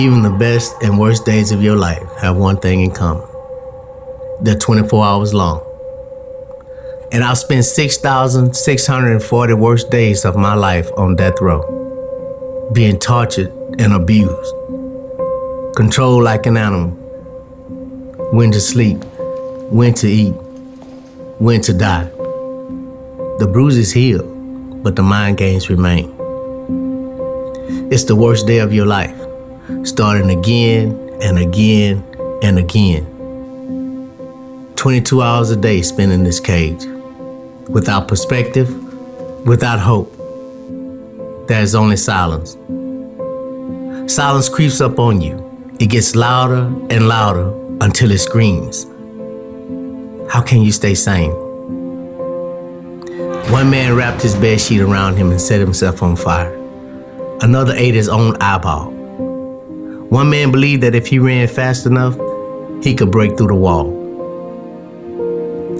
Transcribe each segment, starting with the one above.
Even the best and worst days of your life have one thing in common. They're 24 hours long. And I've spent 6,640 worst days of my life on death row, being tortured and abused, controlled like an animal, when to sleep, when to eat, when to die. The bruises heal, but the mind games remain. It's the worst day of your life, starting again and again and again. 22 hours a day spent in this cage, without perspective, without hope. There's only silence. Silence creeps up on you. It gets louder and louder until it screams. How can you stay sane? One man wrapped his bed sheet around him and set himself on fire. Another ate his own eyeball. One man believed that if he ran fast enough, he could break through the wall.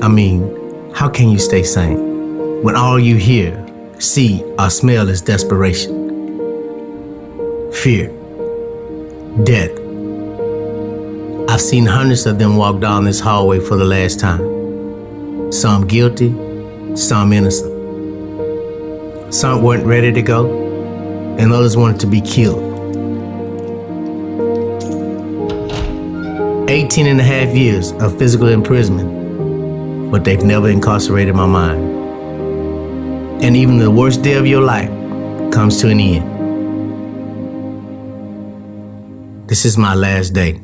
I mean, how can you stay sane when all you hear, see, or smell is desperation, fear, death? I've seen hundreds of them walk down this hallway for the last time. Some guilty, some innocent. Some weren't ready to go, and others wanted to be killed. 18 and a half years of physical imprisonment, but they've never incarcerated my mind. And even the worst day of your life comes to an end. This is my last day.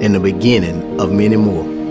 And the beginning of many more.